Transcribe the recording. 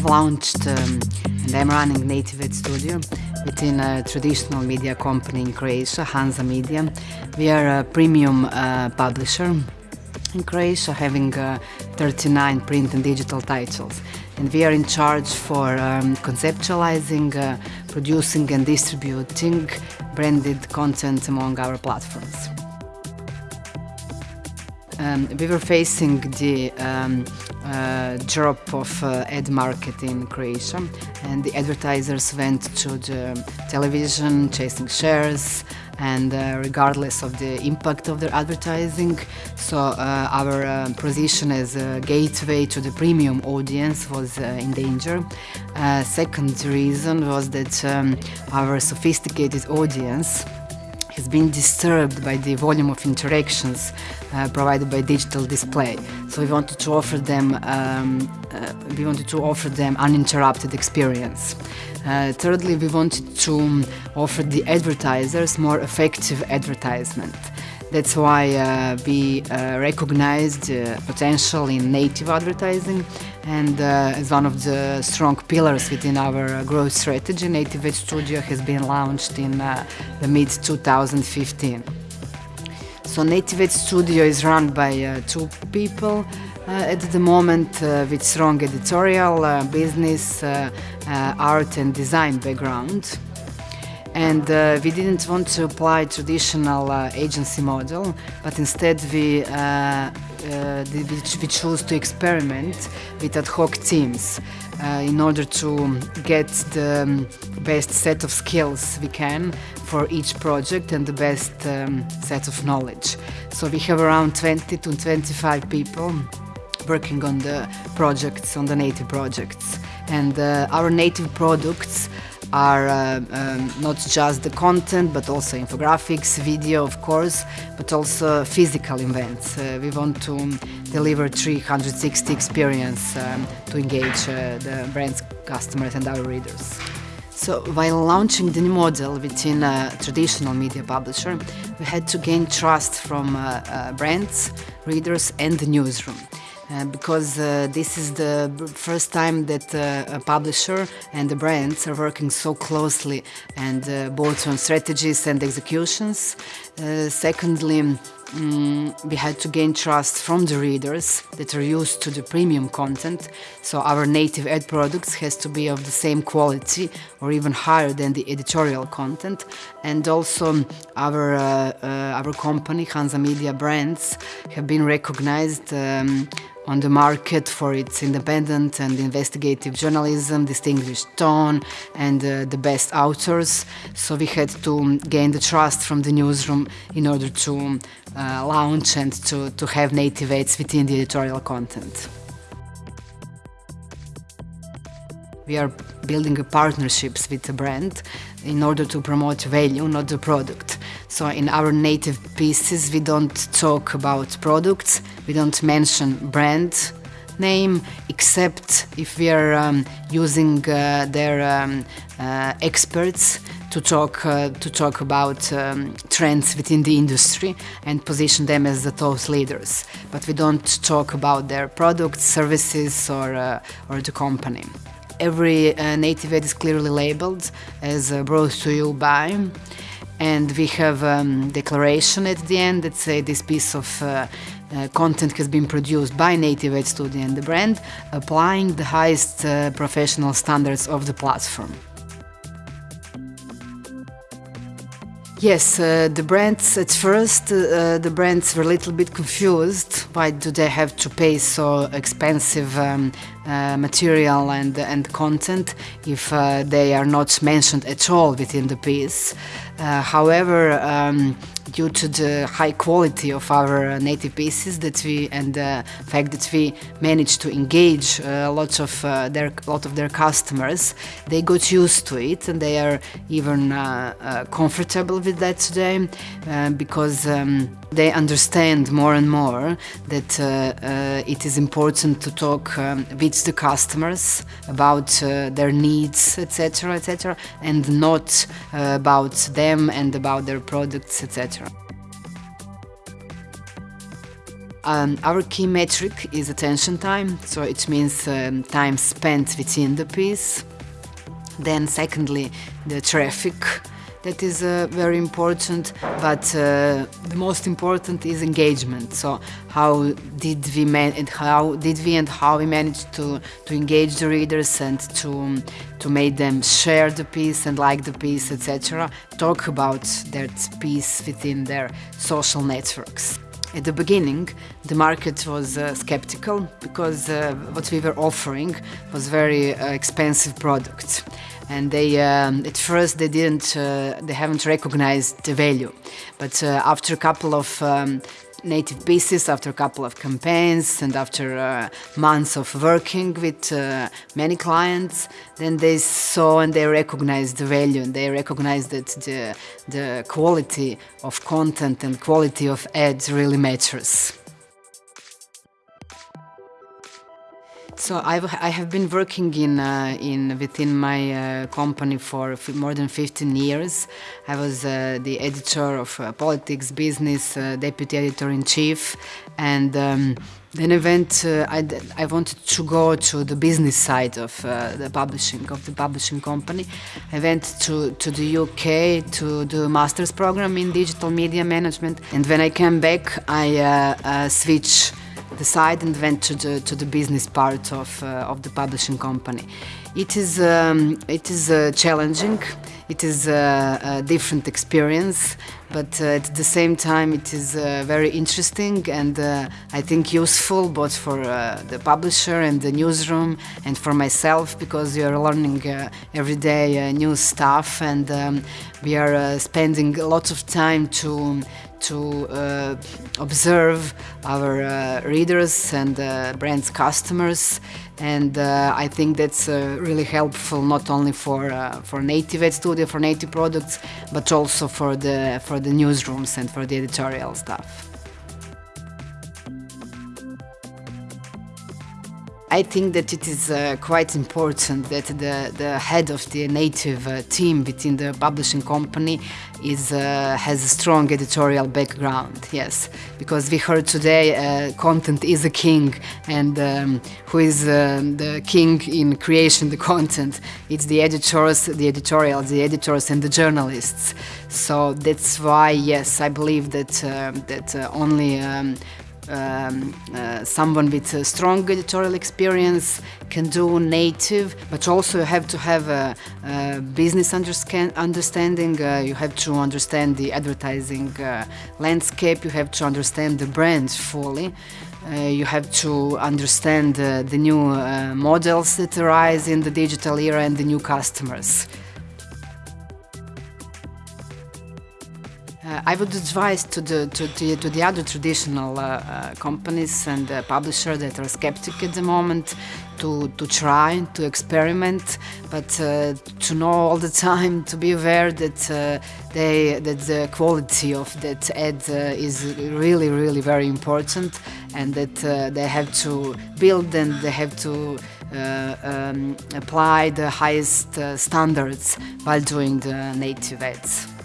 have launched um, and I'm running Native Ad Studio within a traditional media company in Croatia, Hanza Media. We are a premium uh, publisher in Croatia having uh, 39 print and digital titles and we are in charge for um, conceptualizing, uh, producing and distributing branded content among our platforms. Um, we were facing the um, uh, drop of uh, ad market in Croatia and the advertisers went to the television chasing shares and uh, regardless of the impact of their advertising so uh, our uh, position as a gateway to the premium audience was uh, in danger. second reason was that um, our sophisticated audience has been disturbed by the volume of interactions uh, provided by digital display. So we wanted to offer them, um, uh, we wanted to offer them uninterrupted experience. Uh, thirdly, we wanted to offer the advertisers more effective advertisement. That's why uh, we uh, recognized uh, potential in native advertising and uh, as one of the strong pillars within our growth strategy, Native Ad Studio has been launched in uh, the mid-2015. So Native Studio is run by uh, two people at the moment with strong editorial, business, art and design background. And uh, we didn't want to apply traditional uh, agency model but instead we, uh, uh we chose to experiment with ad hoc teams uh, in order to get the um, best set of skills we can for each project and the best um, set of knowledge. So we have around 20 to 25 people working on the projects, on the native projects. And uh, our native products are uh, um, not just the content but also infographics, video of course, but also physical events. Uh, we want to deliver 360 experience um, to engage uh, the brand's customers and our readers. So while launching the new model within a traditional media publisher, we had to gain trust from uh, uh, brands, readers and the newsroom. Uh, because uh, this is the first time that uh, a publisher and the brands are working so closely and uh, both on strategies and executions. Uh, secondly, um, we had to gain trust from the readers that are used to the premium content so our native ad products has to be of the same quality or even higher than the editorial content. And also our uh, uh, our company Hanza Media brands have been recognized um, on the market for its independent and investigative journalism, distinguished tone and uh, the best authors. So we had to gain the trust from the newsroom in order to uh, launch and to, to have native ads within the editorial content. We are building partnerships with the brand in order to promote value, not the product. So in our native pieces, we don't talk about products, we don't mention brand name, except if we are um, using uh, their um, uh, experts to talk uh, to talk about um, trends within the industry and position them as the thought leaders. But we don't talk about their products, services, or uh, or the company. Every uh, native ad is clearly labeled as uh, brought to you by and we have a um, declaration at the end that say this piece of uh, uh, content has been produced by Native Ad Studio and the brand, applying the highest uh, professional standards of the platform. Yes, uh, the brands at first uh, the brands were a little bit confused. Why do they have to pay so expensive um, uh, material and and content if uh, they are not mentioned at all within the piece? Uh, however, um, due to the high quality of our native pieces that we and the fact that we managed to engage uh, lot of uh, their lot of their customers, they got used to it and they are even uh, uh comfortable with that today uh, because um, they understand more and more that it is important to talk um, with the customers about their needs, etc., etc., and not about them and about their products, etc. Um, our key metric is attention time, so it means um, time spent within the piece. Then, secondly, the traffic that is uh, very important but uh, the most important is engagement. So how did we man and how did we and how we managed to to engage the readers and to to make them share the piece and like the piece etc talk about that piece within their social networks at the beginning, the market was uh, skeptical because uh, what we were offering was very uh, expensive products and they um, at first they didn't uh, they haven't recognized the value. But uh, after a couple of um, native pieces after a couple of campaigns and after uh, months of working with uh, many clients. Then they saw and they recognized the value and they recognized that the, the quality of content and quality of ads really matters So I've, I have been working in, uh, in within my uh, company for more than 15 years. I was uh, the editor of uh, politics, business, uh, deputy editor-in-chief, and um, then I went. Uh, I, I wanted to go to the business side of the publishing of the publishing company. I went to to the UK to do a master's program in digital media management, and when I came back, I switched side and went to the, to the business part of, uh, of the publishing company. It is, um, it is uh, challenging, it is a, a different experience, but uh, at the same time it is uh, very interesting and uh, I think useful both for uh, the publisher and the newsroom and for myself because we are learning every day new stuff and um, we are spending lots of time to to uh, observe our uh, readers and uh, brands customers and uh, I think that's uh, really helpful not only for uh, for native ad studio for native products but also for the for the newsrooms and for the editorial stuff. I think that it is uh, quite important that the, the head of the native uh, team within the publishing company is uh, has a strong editorial background. Yes, because we heard today uh, content is a king, and um, who is um, the king in creation the content? It's the editors, the editorials, the editors, and the journalists. So that's why, yes, I believe that uh, that uh, only. Um, um, uh, someone with a strong editorial experience can do native, but also you have to have a, a business understanding. Uh, you have to understand the advertising uh, landscape. You have to understand the brand fully. Uh, you have to understand uh, the new uh, models that arise in the digital era and the new customers. I would advise to the, to, the, to the other traditional uh, uh, companies and uh, publishers that are skeptic at the moment to, to try, to experiment, but uh, to know all the time, to be aware that, uh, they, that the quality of that ad is really, really very important and that they have to build and they have to um, apply the highest standards while doing the native ads.